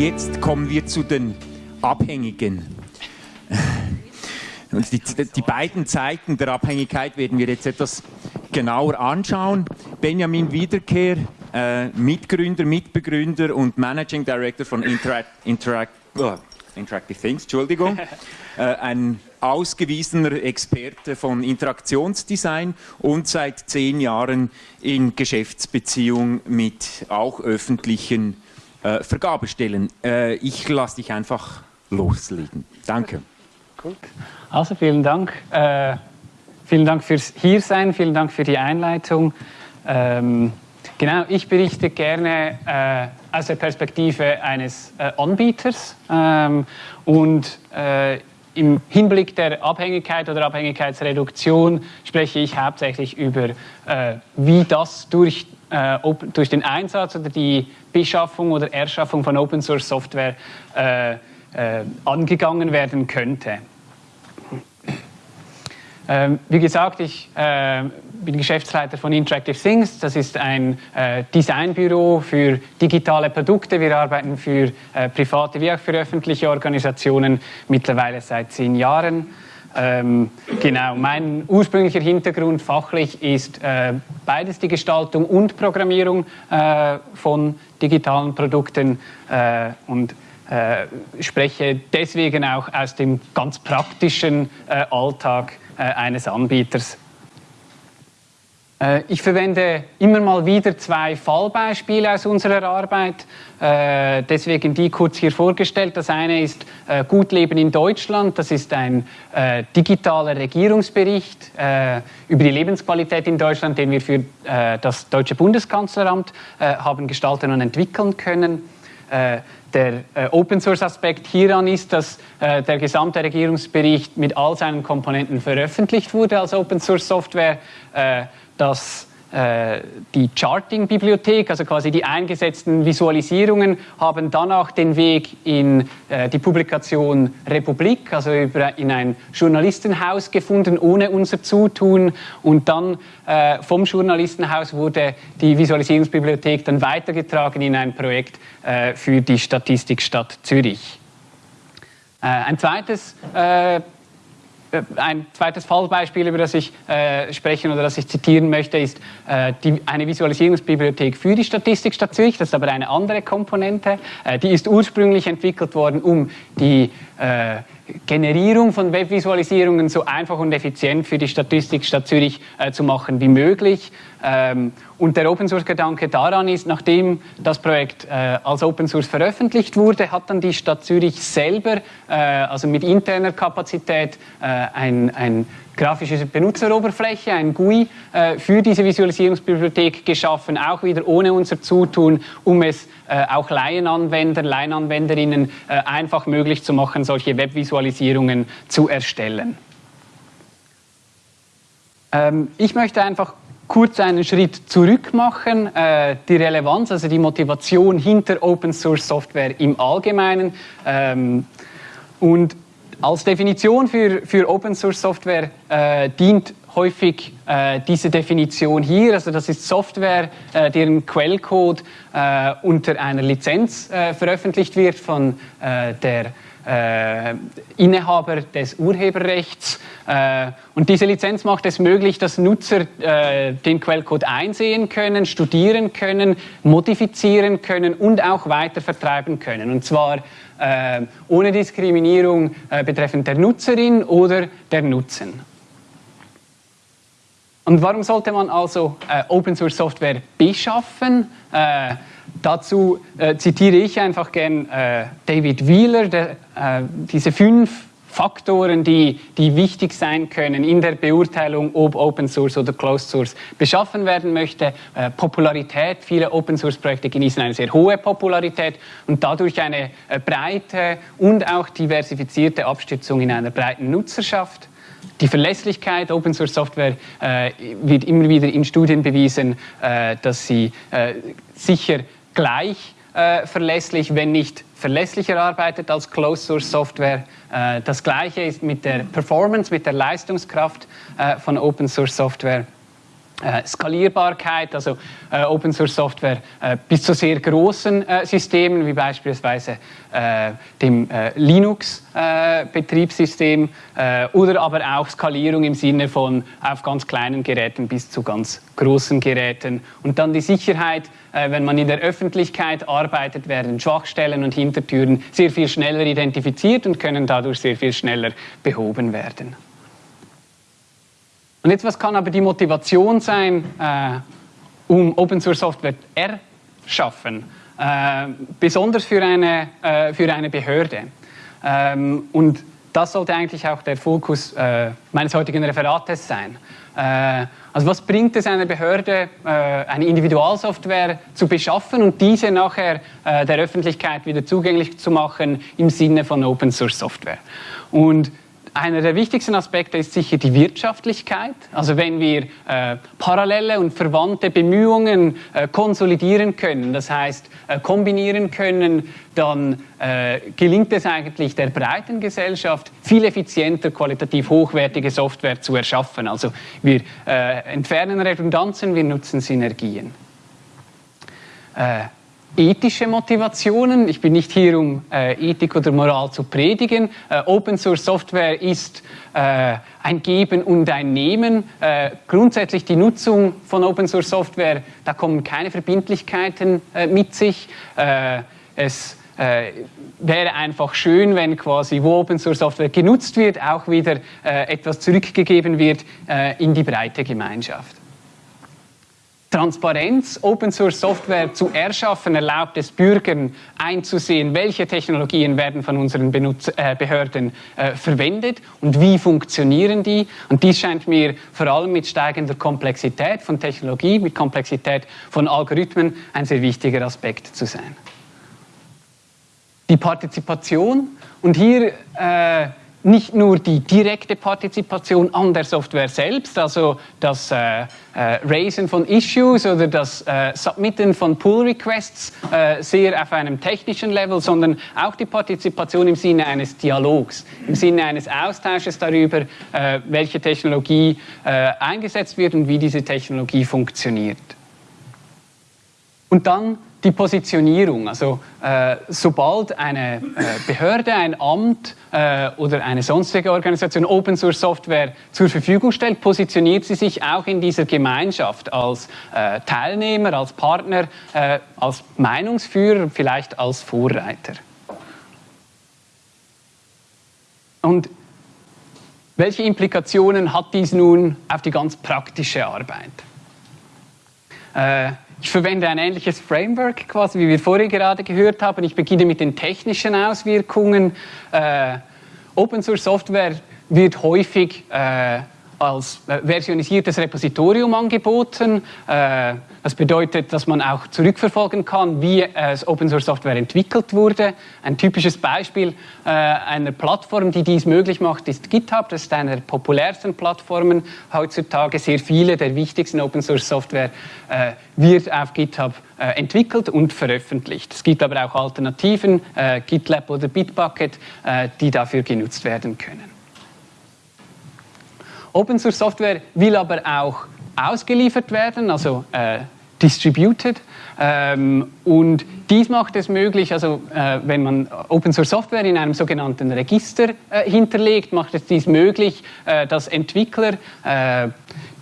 Jetzt kommen wir zu den Abhängigen. Und die, die, beiden Zeiten der Abhängigkeit werden wir jetzt etwas genauer anschauen. Benjamin Wiederkehr, äh, Mitgründer, Mitbegründer und Managing Director von Interact, Interact, oh, Interactive Things, Entschuldigung. äh, ein ausgewiesener Experte von Interaktionsdesign und seit zehn Jahren in Geschäftsbeziehung mit auch öffentlichen äh, Vergabestellen. Äh, ich lasse dich einfach loslegen. Danke. Gut. Also vielen Dank. Äh, vielen Dank fürs Hiersein, vielen Dank für die Einleitung. Ähm, genau, ich berichte gerne äh, aus der Perspektive eines äh, Anbieters ähm, und äh, im Hinblick der Abhängigkeit oder Abhängigkeitsreduktion spreche ich hauptsächlich über, äh, wie das durch, äh, durch den Einsatz oder die Beschaffung oder Erschaffung von Open Source Software äh, äh, angegangen werden könnte. Ähm, wie gesagt, ich äh, bin Geschäftsleiter von Interactive Things. Das ist ein äh, Designbüro für digitale Produkte. Wir arbeiten für äh, private wie auch für öffentliche Organisationen mittlerweile seit zehn Jahren. Ähm, genau, mein ursprünglicher Hintergrund fachlich ist äh, beides die Gestaltung und Programmierung äh, von digitalen Produkten äh, und äh, spreche deswegen auch aus dem ganz praktischen äh, Alltag äh, eines Anbieters. Äh, ich verwende immer mal wieder zwei Fallbeispiele aus unserer Arbeit, äh, deswegen die kurz hier vorgestellt. Das eine ist Gut Leben in Deutschland, das ist ein digitaler Regierungsbericht über die Lebensqualität in Deutschland, den wir für das Deutsche Bundeskanzleramt haben gestalten und entwickeln können. Der äh, Open Source Aspekt hieran ist, dass äh, der gesamte Regierungsbericht mit all seinen Komponenten veröffentlicht wurde als Open Source Software, äh, dass äh, die Charting-Bibliothek, also quasi die eingesetzten Visualisierungen, haben dann auch den Weg in äh, die Publikation Republik, also in ein Journalistenhaus gefunden, ohne unser Zutun. Und dann äh, vom Journalistenhaus wurde die Visualisierungsbibliothek dann weitergetragen in ein Projekt für die Statistikstadt Zürich. Ein zweites äh, ein zweites Fallbeispiel, über das ich äh, sprechen oder das ich zitieren möchte, ist äh, die, eine Visualisierungsbibliothek für die Statistikstadt Zürich. Das ist aber eine andere Komponente. Äh, die ist ursprünglich entwickelt worden, um die äh, Generierung von Webvisualisierungen so einfach und effizient für die Statistikstadt Zürich äh, zu machen wie möglich. Ähm, und der Open Source Gedanke daran ist, nachdem das Projekt äh, als Open Source veröffentlicht wurde, hat dann die Stadt Zürich selber, äh, also mit interner Kapazität, äh, ein, ein grafische Benutzeroberfläche, ein GUI, äh, für diese Visualisierungsbibliothek geschaffen, auch wieder ohne unser Zutun, um es äh, auch Laienanwender, Laienanwenderinnen äh, einfach möglich zu machen, solche Webvisualisierungen zu erstellen. Ähm, ich möchte einfach kurz einen Schritt zurück machen, äh, die Relevanz, also die Motivation hinter Open Source Software im Allgemeinen. Ähm, und als Definition für, für Open Source Software äh, dient häufig äh, diese Definition hier. Also das ist Software, äh, deren Quellcode äh, unter einer Lizenz äh, veröffentlicht wird von der äh, Inhaber des Urheberrechts. Äh, und diese Lizenz macht es möglich, dass Nutzer äh, den Quellcode einsehen können, studieren können, modifizieren können und auch weiter vertreiben können. Und zwar äh, ohne Diskriminierung äh, betreffend der Nutzerin oder der Nutzen. Und warum sollte man also äh, Open Source Software beschaffen? Dazu äh, zitiere ich einfach gern äh, David Wheeler, der, äh, diese fünf Faktoren, die, die wichtig sein können in der Beurteilung, ob Open Source oder Closed Source beschaffen werden möchte. Äh, Popularität, viele Open Source Projekte genießen eine sehr hohe Popularität und dadurch eine äh, breite und auch diversifizierte Abstützung in einer breiten Nutzerschaft. Die Verlässlichkeit Open Source Software äh, wird immer wieder in Studien bewiesen, äh, dass sie äh, sicher gleich äh, verlässlich, wenn nicht verlässlicher arbeitet als Closed Source Software. Äh, das gleiche ist mit der Performance, mit der Leistungskraft äh, von Open Source Software. Äh, Skalierbarkeit, also äh, Open Source Software äh, bis zu sehr großen äh, Systemen, wie beispielsweise äh, dem Linux-Betriebssystem oder aber auch Skalierung im Sinne von auf ganz kleinen Geräten bis zu ganz großen Geräten. Und dann die Sicherheit, wenn man in der Öffentlichkeit arbeitet, werden Schwachstellen und Hintertüren sehr viel schneller identifiziert und können dadurch sehr viel schneller behoben werden. Und jetzt, was kann aber die Motivation sein, äh, um Open Source Software erschaffen, äh, besonders für eine, äh, für eine Behörde? Ähm, und das sollte eigentlich auch der Fokus äh, meines heutigen Referates sein. Äh, also was bringt es einer Behörde, äh, eine Individualsoftware zu beschaffen und diese nachher der Öffentlichkeit wieder zugänglich zu machen im Sinne von Open Source Software? Und einer der wichtigsten Aspekte ist sicher die Wirtschaftlichkeit. Also wenn wir äh, parallele und verwandte Bemühungen äh, konsolidieren können, das heißt äh, kombinieren können, dann äh, gelingt es eigentlich der breiten Gesellschaft, viel effizienter, qualitativ hochwertige Software zu erschaffen. Also wir äh, entfernen Redundanzen, wir nutzen Synergien. Ethische Motivationen. Ich bin nicht hier, um äh, Ethik oder Moral zu predigen. Äh, Open Source Software ist äh, ein Geben und ein Nehmen. Äh, grundsätzlich die Nutzung von Open Source Software, da kommen keine Verbindlichkeiten äh, mit sich. Äh, es wäre einfach schön, wenn quasi, wo Open Source Software genutzt wird, auch wieder etwas zurückgegeben wird in die breite Gemeinschaft. Transparenz, Open Source Software zu erschaffen, erlaubt es Bürgern einzusehen, welche Technologien werden von unseren Benutzer, äh, Behörden äh, verwendet und wie funktionieren die. Und dies scheint mir vor allem mit steigender Komplexität von Technologie, mit Komplexität von Algorithmen ein sehr wichtiger Aspekt zu sein. Die Partizipation und hier äh, nicht nur die direkte Partizipation an der Software selbst, also das äh, äh, Raisen von Issues oder das äh, Submitten von Pull Requests äh, sehr auf einem technischen Level, sondern auch die Partizipation im Sinne eines Dialogs, im Sinne eines Austausches darüber, äh, welche Technologie äh, eingesetzt wird und wie diese Technologie funktioniert. Und dann die Positionierung. Also äh, sobald eine äh, Behörde, ein Amt äh, oder eine sonstige Organisation Open Source Software zur Verfügung stellt, positioniert sie sich auch in dieser Gemeinschaft als äh, Teilnehmer, als Partner, äh, als Meinungsführer, vielleicht als Vorreiter. Und welche Implikationen hat dies nun auf die ganz praktische Arbeit? Ich verwende ein ähnliches Framework, quasi wie wir vorhin gerade gehört haben. Ich beginne mit den technischen Auswirkungen. Äh, Open Source Software wird häufig äh, als äh, versionisiertes Repositorium angeboten. Äh, das bedeutet, dass man auch zurückverfolgen kann, wie es Open Source Software entwickelt wurde. Ein typisches Beispiel äh, einer Plattform, die dies möglich macht, ist GitHub. Das ist eine der populärsten Plattformen heutzutage. Sehr viele der wichtigsten Open Source Software wird auf GitHub entwickelt und veröffentlicht. Es gibt aber auch Alternativen, GitLab oder Bitbucket, die dafür genutzt werden können. Open Source Software will aber auch ausgeliefert werden, also äh, distributed. Ähm, und dies macht es möglich, also äh, wenn man Open Source Software in einem sogenannten Register äh, hinterlegt, macht es dies möglich, äh, dass Entwickler äh,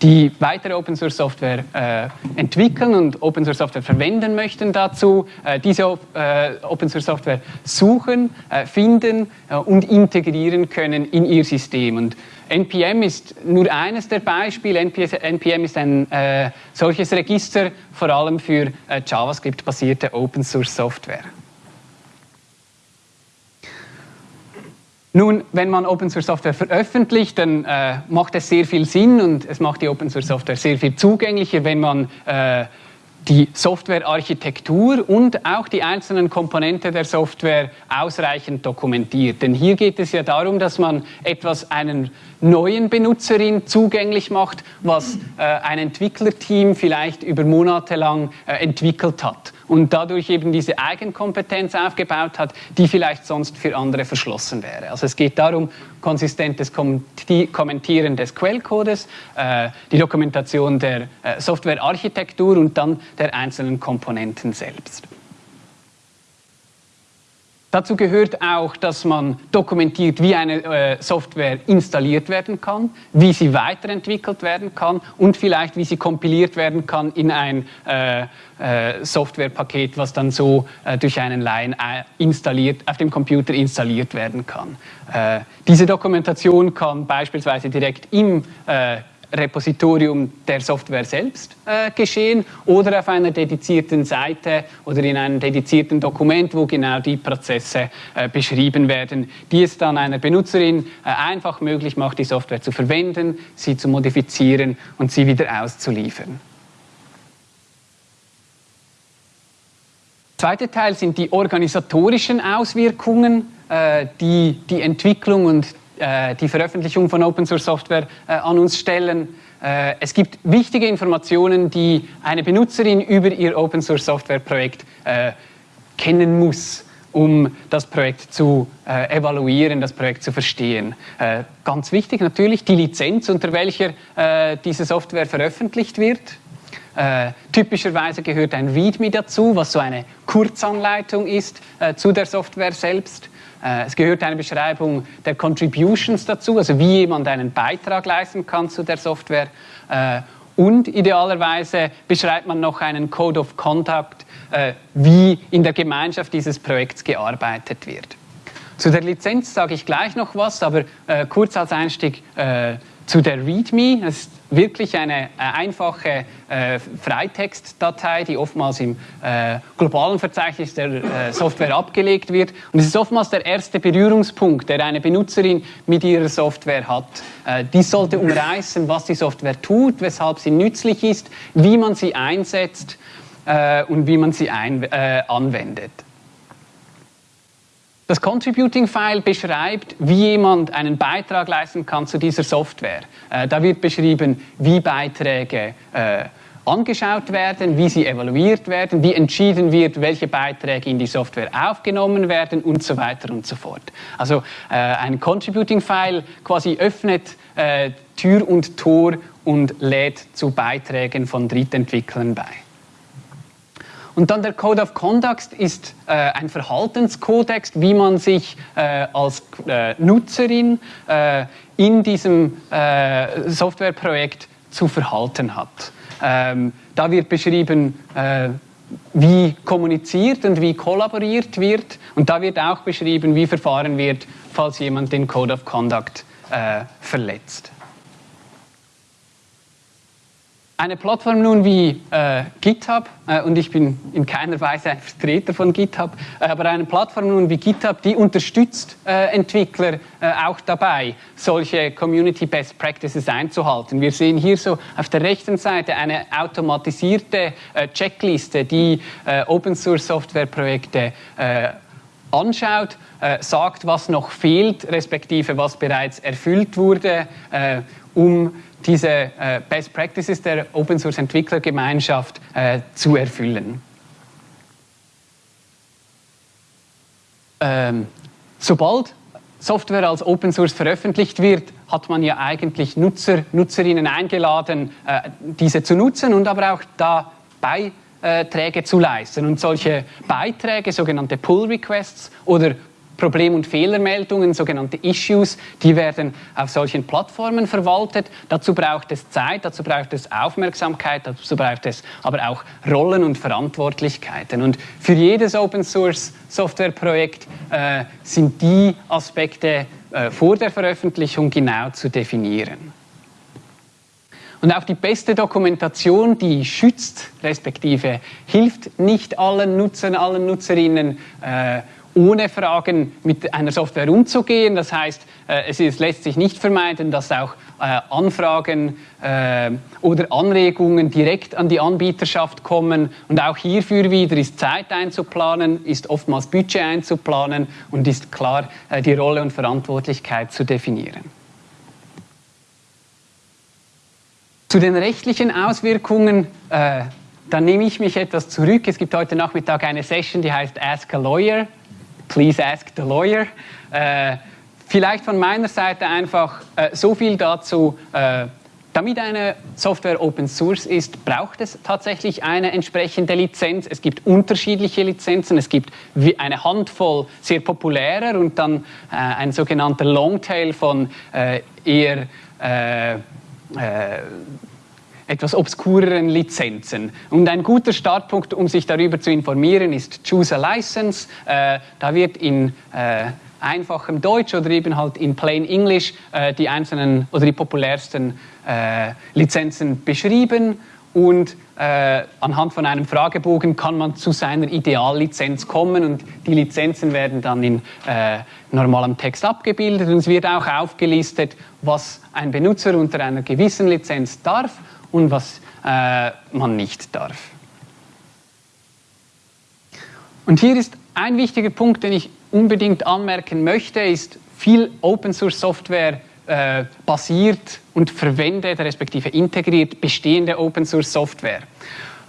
die weitere Open Source Software äh, entwickeln und Open Source Software verwenden möchten dazu, äh, diese äh, Open Source Software suchen, äh, finden äh, und integrieren können in ihr System. Und NPM ist nur eines der Beispiele. NPM ist ein äh, solches Register, vor allem für JavaScript-basierte Open Source Software. Nun, wenn man Open Source Software veröffentlicht, dann äh, macht es sehr viel Sinn und es macht die Open Source Software sehr viel zugänglicher, wenn man äh, die Softwarearchitektur und auch die einzelnen Komponenten der Software ausreichend dokumentiert. Denn hier geht es ja darum, dass man etwas einen neuen Benutzerin zugänglich macht, was äh, ein Entwicklerteam vielleicht über Monate lang äh, entwickelt hat und dadurch eben diese Eigenkompetenz aufgebaut hat, die vielleicht sonst für andere verschlossen wäre. Also es geht darum, konsistentes Kommentieren des Quellcodes, äh, die Dokumentation der äh, Softwarearchitektur und dann der einzelnen Komponenten selbst. Dazu gehört auch, dass man dokumentiert, wie eine äh, Software installiert werden kann, wie sie weiterentwickelt werden kann und vielleicht, wie sie kompiliert werden kann in ein äh, äh, Softwarepaket, was dann so durch einen Laien installiert, auf dem Computer installiert werden kann. Diese Dokumentation kann beispielsweise direkt im Repositorium der Software selbst äh, geschehen oder auf einer dedizierten Seite oder in einem dedizierten Dokument, wo genau die Prozesse äh, beschrieben werden, die es dann einer Benutzerin äh, einfach möglich macht, die Software zu verwenden, sie zu modifizieren und sie wieder auszuliefern. Zweiter Teil sind die organisatorischen Auswirkungen, äh, die die Entwicklung und die Veröffentlichung von Open Source Software äh, an uns stellen. Äh, es gibt wichtige Informationen, die eine Benutzerin über ihr Open Source Software Projekt kennen muss um das Projekt zu äh, evaluieren, das Projekt zu verstehen. Äh, ganz wichtig natürlich die Lizenz, unter welcher äh, diese Software veröffentlicht wird. typischerweise gehört ein README dazu, was so eine Kurzanleitung ist zu der Software selbst. Äh, es gehört eine Beschreibung der Contributions dazu, also wie jemand einen Beitrag leisten kann zu der Software. Äh, und idealerweise beschreibt man noch einen Code of Conduct, äh, wie in der Gemeinschaft dieses Projekts gearbeitet wird. Zu der Lizenz sage ich gleich noch was, aber kurz als Einstieg zu der README. Das ist wirklich eine äh, einfache äh, Freitextdatei, die oftmals im äh, globalen Verzeichnis der äh, Software abgelegt wird. Und es ist oftmals der erste Berührungspunkt, der eine Benutzerin mit ihrer Software hat. Äh, dies sollte umreißen, was die Software tut, weshalb sie nützlich ist, wie man sie einsetzt äh, und wie man sie ein, anwendet. Das Contributing-File beschreibt, wie jemand einen Beitrag leisten kann zu dieser Software. Äh, da wird beschrieben, wie Beiträge äh, angeschaut werden, wie sie evaluiert werden, wie entschieden wird, welche Beiträge in die Software aufgenommen werden und so weiter und so fort. Also äh, ein Contributing-File quasi öffnet äh, Tür und Tor und lädt zu Beiträgen von Drittentwicklern bei. Und dann der Code of Conduct ist äh, ein Verhaltenskodex, wie man sich äh, als äh, Nutzerin äh, in diesem äh, Softwareprojekt zu verhalten hat. Ähm, da wird beschrieben, äh, wie kommuniziert und wie kollaboriert wird. Und da wird auch beschrieben, wie verfahren wird, falls jemand den Code of Conduct verletzt. Eine Plattform nun wie äh, GitHub, äh, und ich bin in keiner Weise ein Vertreter von GitHub, äh, aber eine Plattform nun wie GitHub, die unterstützt äh, Entwickler äh, auch dabei, solche Community Best Practices einzuhalten. Wir sehen hier so auf der rechten Seite eine automatisierte äh, Checkliste, die Open Source Software Projekte anschaut, sagt, was noch fehlt, respektive was bereits erfüllt wurde, um diese äh, Best Practices der Open Source Entwicklergemeinschaft äh, zu erfüllen. Ähm, sobald Software als Open Source veröffentlicht wird, hat man ja eigentlich Nutzer, Nutzerinnen eingeladen, äh, diese zu nutzen und aber auch da Beiträge zu leisten. Und solche Beiträge, sogenannte Pull Requests oder Problem- und Fehlermeldungen, sogenannte Issues, die werden auf solchen Plattformen verwaltet. Dazu braucht es Zeit, dazu braucht es Aufmerksamkeit, dazu braucht es aber auch Rollen und Verantwortlichkeiten. Und für jedes Open Source Software Projekt äh, sind die Aspekte äh, vor der Veröffentlichung genau zu definieren. Und auch die beste Dokumentation, die schützt, respektive hilft nicht allen Nutzern, allen Nutzerinnen, äh, ohne Fragen mit einer Software umzugehen. Das heißt, äh, es ist, lässt sich nicht vermeiden, dass auch äh, Anfragen äh, oder Anregungen direkt an die Anbieterschaft kommen. Und auch hierfür wieder ist Zeit einzuplanen, ist oftmals Budget einzuplanen und ist klar die Rolle und Verantwortlichkeit zu definieren. Zu den rechtlichen Auswirkungen, äh, da nehme ich mich etwas zurück. Es gibt heute Nachmittag eine Session, die heißt Ask a Lawyer. Please ask the lawyer. Äh, vielleicht von meiner Seite einfach äh, so viel dazu. Äh, damit eine Software Open Source ist, braucht es tatsächlich eine entsprechende Lizenz. Es gibt unterschiedliche Lizenzen. Es gibt eine Handvoll sehr populärer und dann äh, ein sogenannter Longtail von äh, eher äh, etwas obskureren Lizenzen. Und ein guter Startpunkt, um sich darüber zu informieren, ist Choose a License. Äh, da wird in äh, einfachem Deutsch oder eben halt in Plain English äh, die einzelnen oder die populärsten äh, Lizenzen beschrieben und äh, anhand von einem Fragebogen kann man zu seiner Ideallizenz kommen und die Lizenzen werden dann in äh, normalem Text abgebildet und es wird auch aufgelistet, was ein Benutzer unter einer gewissen Lizenz darf und was äh, man nicht darf. Und hier ist ein wichtiger Punkt, den ich unbedingt anmerken möchte, ist viel Open Source Software äh, basiert und verwendet, respektive integriert bestehende Open Source Software.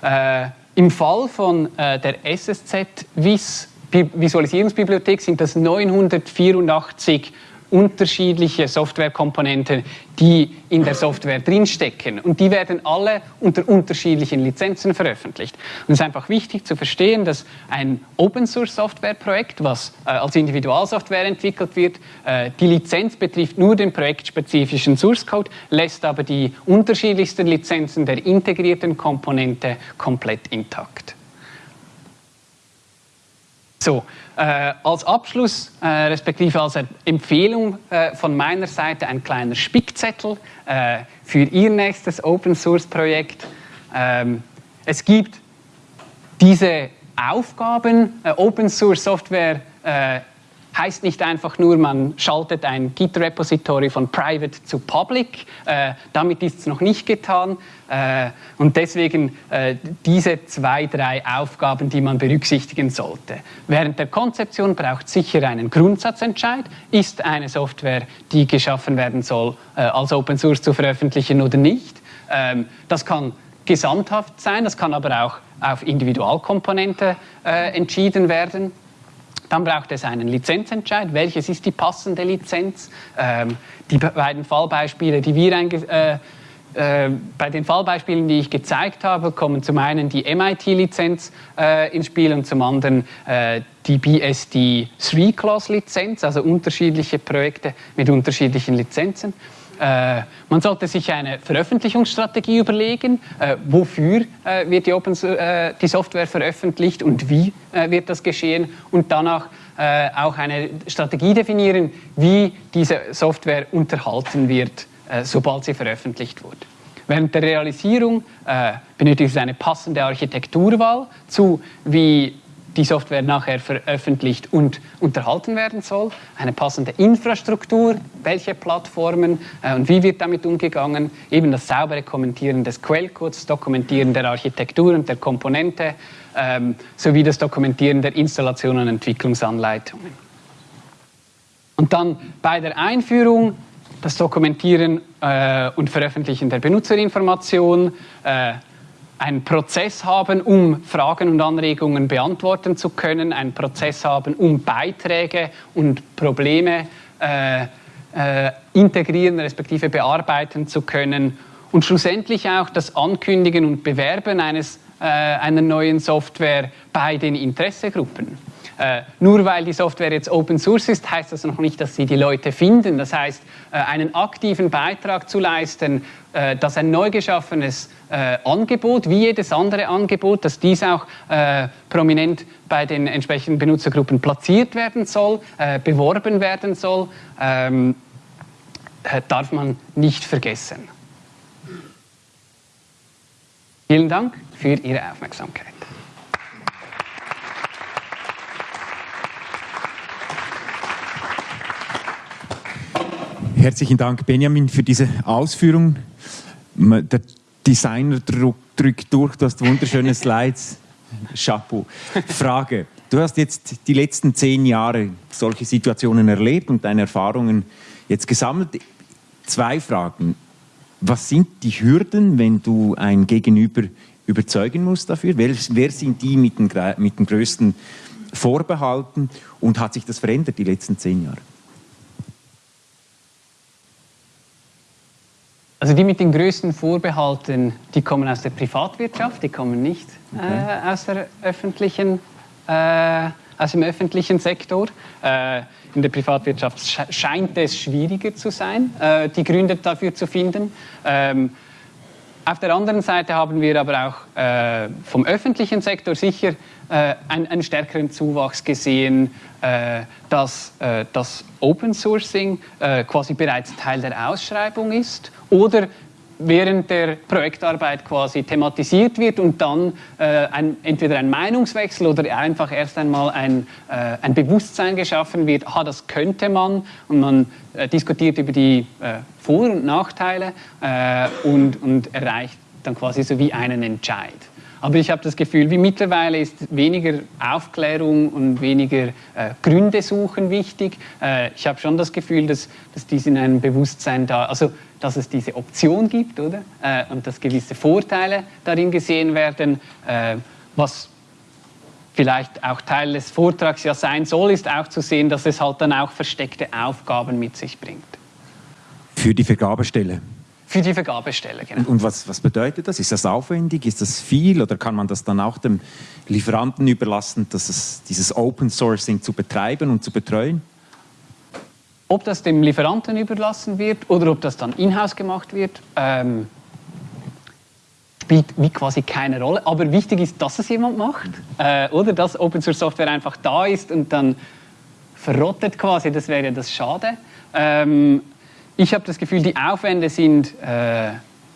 Äh, Im Fall von äh, der SSZ-WIS Visualisierungsbibliothek sind das 984 unterschiedliche Softwarekomponenten, die in der Software drinstecken. Und die werden alle unter unterschiedlichen Lizenzen veröffentlicht. Und es ist einfach wichtig zu verstehen, dass ein Open-Source-Software-Projekt, was äh, als Individualsoftware entwickelt wird, äh, die Lizenz betrifft nur den projektspezifischen Source-Code, lässt aber die unterschiedlichsten Lizenzen der integrierten Komponente komplett intakt. So, äh, als Abschluss, äh, respektive als Empfehlung äh, von meiner Seite ein kleiner Spickzettel äh, für Ihr nächstes Open Source Projekt. Ähm, es gibt diese Aufgaben, äh, Open Source Software äh, heißt nicht einfach nur, man schaltet ein Git-Repository von Private zu Public. Äh, damit ist es noch nicht getan. Äh, und deswegen äh, diese zwei, drei Aufgaben, die man berücksichtigen sollte. Während der Konzeption braucht es sicher einen Grundsatzentscheid. Ist eine Software, die geschaffen werden soll, äh, als Open Source zu veröffentlichen oder nicht? Ähm, das kann gesamthaft sein, das kann aber auch auf Individualkomponente äh, entschieden werden. Dann braucht es einen Lizenzentscheid. Welches ist die passende Lizenz? Ähm, die beiden Fallbeispiele, die wir äh, äh, bei den Fallbeispielen, die ich gezeigt habe, kommen zum einen die MIT-Lizenz äh, ins Spiel und zum anderen äh, die BSD 3-Class-Lizenz, also unterschiedliche Projekte mit unterschiedlichen Lizenzen. Äh, man sollte sich eine Veröffentlichungsstrategie überlegen, äh, wofür äh, wird die, Open, die, Software veröffentlicht und wie wird das geschehen und danach auch eine Strategie definieren, wie diese Software unterhalten wird, sobald sie veröffentlicht wurde. Während der Realisierung benötigt es eine passende Architekturwahl zu, wie die Software nachher veröffentlicht und unterhalten werden soll, eine passende Infrastruktur, welche Plattformen äh, und wie wird damit umgegangen, eben das saubere Kommentieren des Quellcodes, Dokumentieren der Architektur und der Komponente ähm, sowie das Dokumentieren der Installation und Entwicklungsanleitungen. Und dann bei der Einführung das Dokumentieren äh, und Veröffentlichen der Benutzerinformation, äh, einen Prozess haben, um Fragen und Anregungen beantworten zu können, einen Prozess haben, um Beiträge und Probleme äh, äh, integrieren respektive bearbeiten zu können und schlussendlich auch das Ankündigen und Bewerben eines, äh, einer neuen Software bei den Interessegruppen. Äh, nur weil die Software jetzt Open Source ist, heißt das noch nicht, dass sie die Leute finden. Das heißt, äh, einen aktiven Beitrag zu leisten, äh, dass ein neu geschaffenes äh, Angebot, wie jedes andere Angebot, dass dies auch äh, prominent bei den entsprechenden Benutzergruppen platziert werden soll, äh, beworben werden soll, ähm, darf man nicht vergessen. Vielen Dank für Ihre Aufmerksamkeit. Herzlichen Dank, Benjamin, für diese Ausführung. Der Designer drückt durch, du hast wunderschöne Slides. Chapeau. Frage. Du hast jetzt die letzten zehn Jahre solche Situationen erlebt und deine Erfahrungen jetzt gesammelt. Zwei Fragen. Was sind die Hürden, wenn du ein Gegenüber überzeugen musst dafür? Wer, wer sind die mit den, mit den größten Vorbehalten und hat sich das verändert die letzten zehn Jahre? Also die mit den größten Vorbehalten, die kommen aus der Privatwirtschaft, die kommen nicht okay. äh, aus, der öffentlichen, äh, aus dem öffentlichen Sektor. Äh, in der Privatwirtschaft scheint es schwieriger zu sein, äh, die Gründe dafür zu finden. Ähm, auf der anderen Seite haben wir aber auch äh, vom öffentlichen Sektor sicher äh, einen, einen, stärkeren Zuwachs gesehen, äh, dass äh, das Open Sourcing äh, quasi bereits Teil der Ausschreibung ist oder während der Projektarbeit quasi thematisiert wird und dann äh, ein, entweder ein Meinungswechsel oder einfach erst einmal ein, äh, ein Bewusstsein geschaffen wird, ah, das könnte man und man diskutiert über die Vor- und Nachteile und, und erreicht dann quasi so wie einen Entscheid. Aber ich habe das Gefühl, wie mittlerweile ist weniger Aufklärung und weniger äh, Gründe suchen wichtig. Äh, ich habe schon das Gefühl, dass, dass dies in einem Bewusstsein da, also dass es diese Option gibt, oder? Äh, und dass gewisse Vorteile darin gesehen werden, äh, was vielleicht auch Teil des Vortrags ja sein soll, ist auch zu sehen, dass es halt dann auch versteckte Aufgaben mit sich bringt. Für die Vergabestelle. Für die Vergabestelle, genau. Und, was, was, bedeutet das? Ist das aufwendig? Ist das viel? Oder kann man das dann auch dem Lieferanten überlassen, dass es, dieses Open Sourcing zu betreiben und zu betreuen? Ob das dem Lieferanten überlassen wird oder ob das dann in-house gemacht wird, ähm, spielt wie quasi keine Rolle. Aber wichtig ist, dass es jemand macht. Äh, oder dass Open Source Software einfach da ist und dann verrottet quasi, das wäre das Schade. Ähm, ich habe das Gefühl, die Aufwände sind äh,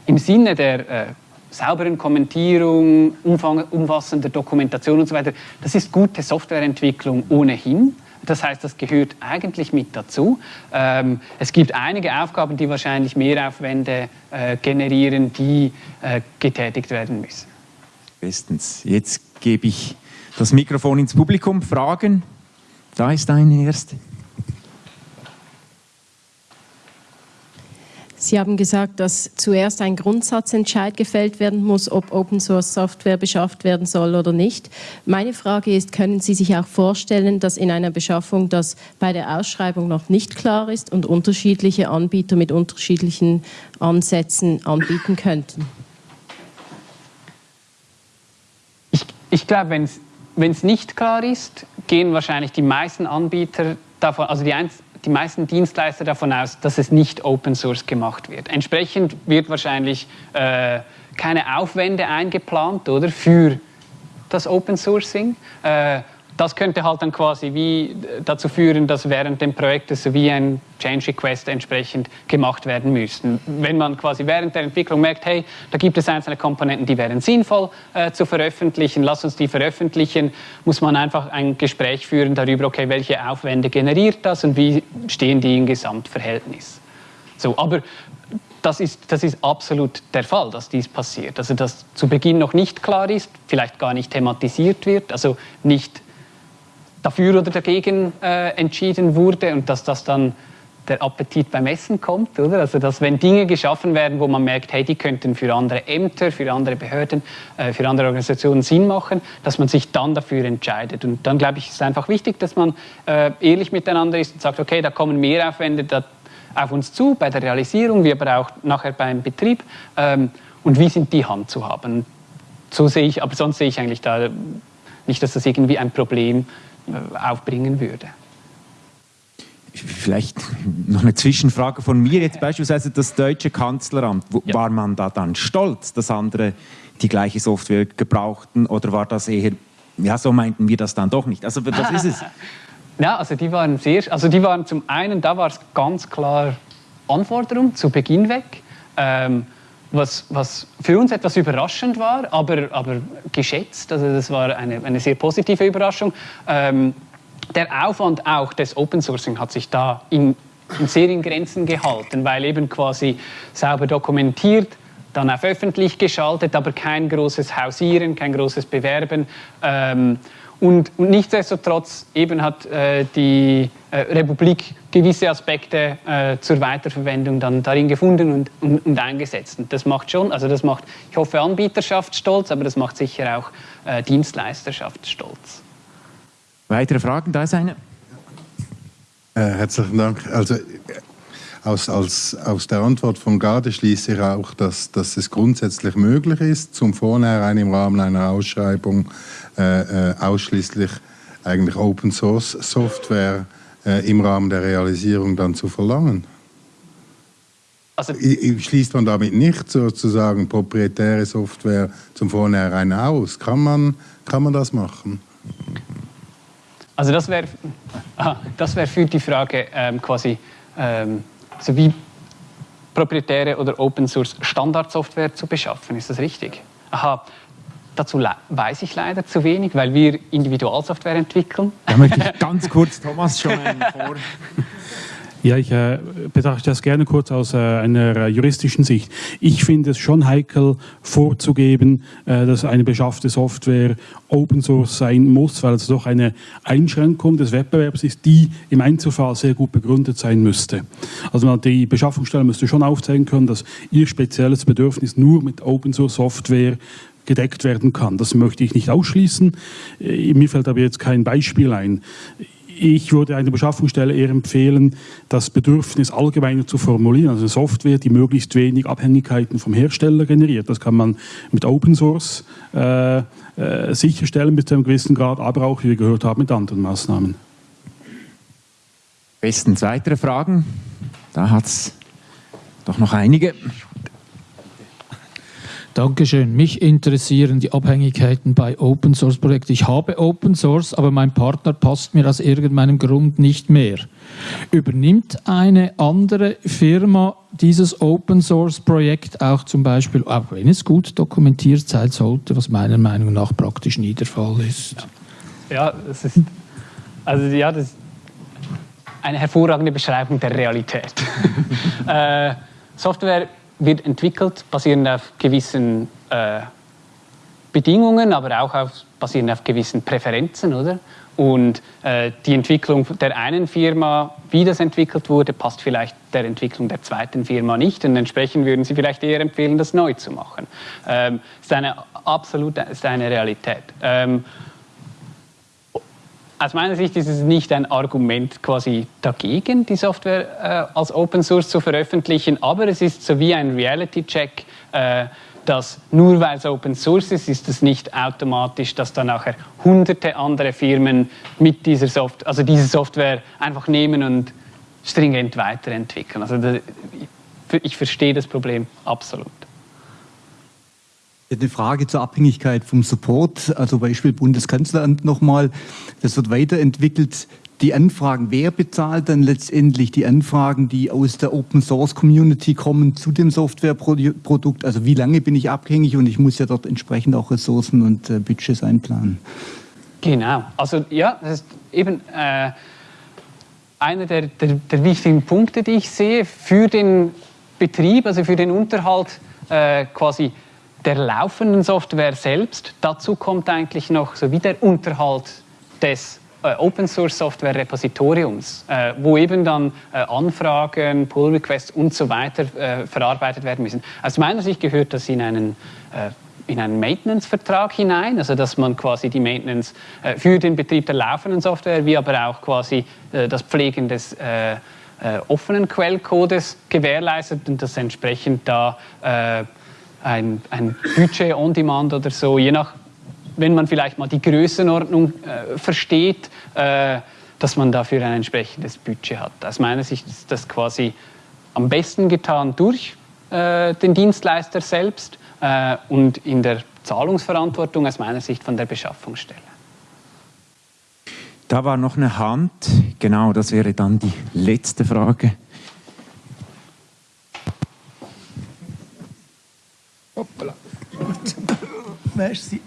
im Sinne der äh, sauberen Kommentierung, umfang, umfassender Dokumentation und so weiter, das ist gute Softwareentwicklung ohnehin. Das heißt, das gehört eigentlich mit dazu. Ähm, es gibt einige Aufgaben, die wahrscheinlich Mehraufwände äh, generieren, die äh, getätigt werden müssen. Bestens. Jetzt gebe ich das Mikrofon ins Publikum. Fragen? Da ist eine erste. Sie haben gesagt, dass zuerst ein Grundsatzentscheid gefällt werden muss, ob Open Source Software beschafft werden soll oder nicht. Meine Frage ist, können Sie sich auch vorstellen, dass in einer Beschaffung das bei der Ausschreibung noch nicht klar ist und unterschiedliche Anbieter mit unterschiedlichen Ansätzen anbieten könnten? Ich, ich glaube, wenn es nicht klar ist, gehen wahrscheinlich die meisten Anbieter davon, also die, die meisten Dienstleister davon aus, dass es nicht Open Source gemacht wird. Entsprechend wird wahrscheinlich äh, keine Aufwände eingeplant oder, für das Open Sourcing. Äh, das könnte halt dann quasi wie dazu führen, dass während dem Projekt so wie ein Change Request entsprechend gemacht werden müssten. Wenn man quasi während der Entwicklung merkt, hey, da gibt es einzelne Komponenten, die wären sinnvoll äh, zu veröffentlichen, lass uns die veröffentlichen, muss man einfach ein Gespräch führen darüber, okay, welche Aufwände generiert das und wie stehen die im Gesamtverhältnis. So, aber das ist, das ist absolut der Fall, dass dies passiert. Also dass zu Beginn noch nicht klar ist, vielleicht gar nicht thematisiert wird, also nicht dafür oder dagegen äh, entschieden wurde und dass das dann der Appetit beim Essen kommt, oder? Also dass wenn Dinge geschaffen werden, wo man merkt, hey, die könnten für andere Ämter, für andere Behörden, äh, für andere Organisationen Sinn machen, dass man sich dann dafür entscheidet. Und dann glaube ich, ist es einfach wichtig, dass man äh, ehrlich miteinander ist und sagt, okay, da kommen Mehraufwände da auf uns zu bei der Realisierung, wie aber auch nachher beim Betrieb. Ähm, und wie sind die Hand zu haben? So sehe ich, aber sonst sehe ich eigentlich da nicht, dass das irgendwie ein Problem ist aufbringen würde. Vielleicht noch eine Zwischenfrage von mir, jetzt beispielsweise das deutsche Kanzleramt. Ja. War man da dann stolz, dass andere die gleiche Software gebrauchten oder war das eher, ja, so meinten wir das dann doch nicht? Also das ist es. Ja, also die waren sehr, also die waren zum einen, da war es ganz klar Anforderung zu Beginn weg. Ähm, was, was für uns etwas überraschend war, aber, aber geschätzt. Also das war eine, eine sehr positive Überraschung. Ähm, der Aufwand auch des Open Sourcing hat sich da in und sehr in Grenzen gehalten, weil eben quasi sauber dokumentiert, dann auf öffentlich geschaltet, aber kein großes Hausieren, kein großes Bewerben. Ähm, und, und, nichtsdestotrotz eben hat äh, die äh, Republik gewisse Aspekte äh, zur Weiterverwendung dann darin gefunden und, und, und, eingesetzt. Und das macht schon, also das macht, ich hoffe, Anbieterschaft stolz, aber das macht sicher auch äh, Dienstleisterschaft stolz. Weitere Fragen? Da ist eine. Äh, herzlichen Dank. Also aus, aus, aus der Antwort von Gade schließe ich auch, dass, dass es grundsätzlich möglich ist, zum Vornherein im Rahmen einer Ausschreibung äh, äh, ausschließlich eigentlich Open Source Software äh, im Rahmen der Realisierung dann zu verlangen. Also, Schließt man damit nicht sozusagen proprietäre Software zum Vornherein aus? Kann man, kann man das machen? Also das wäre das wär für die Frage ähm, quasi ähm, so wie proprietäre oder Open Source Standardsoftware zu beschaffen. Ist das richtig? Aha, dazu weiß ich leider zu wenig, weil wir Individualsoftware entwickeln. Da möchte ich ganz kurz Thomas schon vor. Ja, ich äh, betrachte das gerne kurz aus äh, einer juristischen Sicht. Ich finde es schon heikel vorzugeben, äh, dass eine beschaffte Software Open Source sein muss, weil es doch eine Einschränkung des Wettbewerbs ist, die im Einzelfall sehr gut begründet sein müsste. Also die Beschaffungsstelle müsste schon aufzeigen können, dass ihr spezielles Bedürfnis nur mit Open Source Software gedeckt werden kann. Das möchte ich nicht ausschließen. Äh, mir fällt aber jetzt kein Beispiel ein. Ich würde einer Beschaffungsstelle eher empfehlen, das Bedürfnis allgemeiner zu formulieren, also eine Software, die möglichst wenig Abhängigkeiten vom Hersteller generiert. Das kann man mit Open Source äh, äh, sicherstellen bis zu einem gewissen Grad, aber auch, wie wir gehört haben, mit anderen Maßnahmen. Bestens weitere Fragen? Da hat es doch noch einige. Dankeschön. Mich interessieren die Abhängigkeiten bei Open Source Projekten. Ich habe Open Source, aber mein Partner passt mir aus irgendeinem Grund nicht mehr. Übernimmt eine andere Firma dieses Open Source Projekt auch zum Beispiel, auch wenn es gut dokumentiert sein sollte, was meiner Meinung nach praktisch nie der Fall ist? Ja, das ist, also ja, das ist eine hervorragende Beschreibung der Realität. äh, Software wird entwickelt, basierend auf gewissen äh, Bedingungen, aber auch auf, basierend auf gewissen Präferenzen, oder? Und äh, die Entwicklung der einen Firma, wie das entwickelt wurde, passt vielleicht der Entwicklung der zweiten Firma nicht. Und entsprechend würden Sie vielleicht eher empfehlen, das neu zu machen. Ähm, ist eine absolute ist eine Realität. Ähm, aus meiner Sicht ist es nicht ein Argument quasi dagegen, die Software äh, als Open Source zu veröffentlichen, aber es ist so wie ein Reality-Check, äh, dass nur weil es Open Source ist, ist es nicht automatisch, dass dann nachher hunderte andere Firmen mit dieser Software, also diese Software einfach nehmen und stringent weiterentwickeln. Also ich verstehe das Problem absolut. Eine Frage zur Abhängigkeit vom Support, also Beispiel Bundeskanzleramt nochmal. Das wird weiterentwickelt. Die Anfragen, wer bezahlt dann letztendlich die Anfragen, die aus der Open Source Community kommen zu dem Softwareprodukt? Also wie lange bin ich abhängig und ich muss ja dort entsprechend auch Ressourcen und äh, Budgets einplanen. Genau, also ja, das ist eben äh, einer der, der, der, wichtigen Punkte, die ich sehe für den Betrieb, also für den Unterhalt äh, quasi der laufenden Software selbst. Dazu kommt eigentlich noch so wie der Unterhalt des äh, Open Source Software Repositoriums, äh, wo eben dann äh, Anfragen, Pull Requests und so weiter äh, verarbeitet werden müssen. Aus meiner Sicht gehört das in einen äh, in einen Maintenance-Vertrag hinein, also dass man quasi die Maintenance äh, für den Betrieb der laufenden Software, wie aber auch quasi das Pflegen des offenen Quellcodes gewährleistet und das entsprechend da ein, ein Budget on Demand oder so, je nach, wenn man vielleicht mal die Größenordnung äh, versteht, äh, dass man dafür ein entsprechendes Budget hat. Aus meiner Sicht ist das quasi am besten getan durch äh, den Dienstleister selbst äh, und in der Zahlungsverantwortung aus meiner Sicht von der Beschaffungsstelle. Da war noch eine Hand, genau, das wäre dann die letzte Frage. Hoppala. Merci.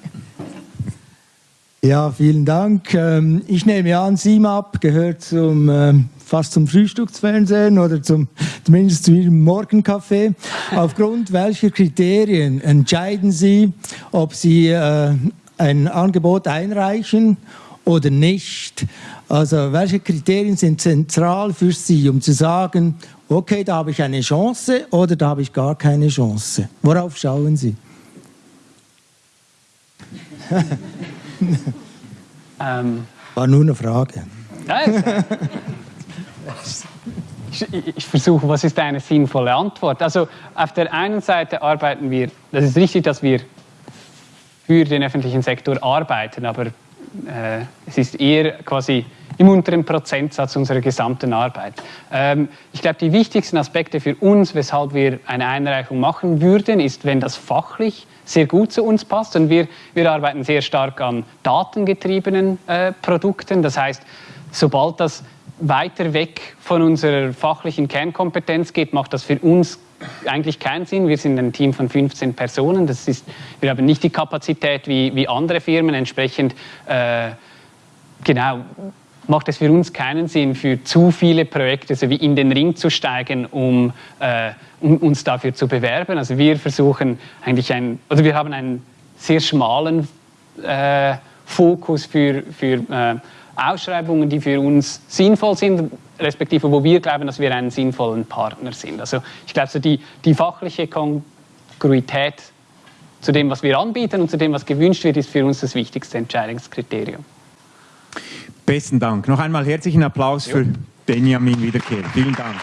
Ja, vielen Dank. Ähm, ich nehme an, SIMAP gehört zum ähm, fast zum Frühstücksfernsehen oder zum, zumindest zu Ihrem Morgenkaffee. Aufgrund welcher Kriterien entscheiden Sie, ob Sie äh, ein Angebot einreichen oder nicht? Also welche Kriterien sind zentral für Sie, um zu sagen, okay, da habe ich eine Chance oder da habe ich gar keine Chance? Worauf schauen Sie? Ähm, War nur eine Frage. Nein, ich, ich versuche, was ist eine sinnvolle Antwort? Also auf der einen Seite arbeiten wir, das ist richtig, dass wir für den öffentlichen Sektor arbeiten, aber äh, es ist eher quasi im unteren Prozentsatz unserer gesamten Arbeit. Ähm, ich glaube, die wichtigsten Aspekte für uns, weshalb wir eine Einreichung machen würden, ist, wenn das fachlich sehr gut zu uns passt. Und wir, wir arbeiten sehr stark an datengetriebenen äh, Produkten. Das heißt, sobald das weiter weg von unserer fachlichen Kernkompetenz geht, macht das für uns eigentlich keinen Sinn. Wir sind ein Team von 15 Personen. Das ist, wir haben nicht die Kapazität wie, wie andere Firmen. Entsprechend äh, genau, macht es für uns keinen Sinn, für zu viele Projekte so wie in den Ring zu steigen, um, äh, um uns dafür zu bewerben. Also wir versuchen eigentlich ein, oder wir haben einen sehr schmalen äh, Fokus für, für äh, Ausschreibungen, die für uns sinnvoll sind, respektive wo wir glauben, dass wir einen sinnvollen Partner sind. Also ich glaube, so die, die fachliche Kongruität zu dem, was wir anbieten und zu dem, was gewünscht wird, ist für uns das wichtigste Entscheidungskriterium. Besten Dank. Noch einmal herzlichen Applaus für Benjamin Wiederkehr. Vielen Dank.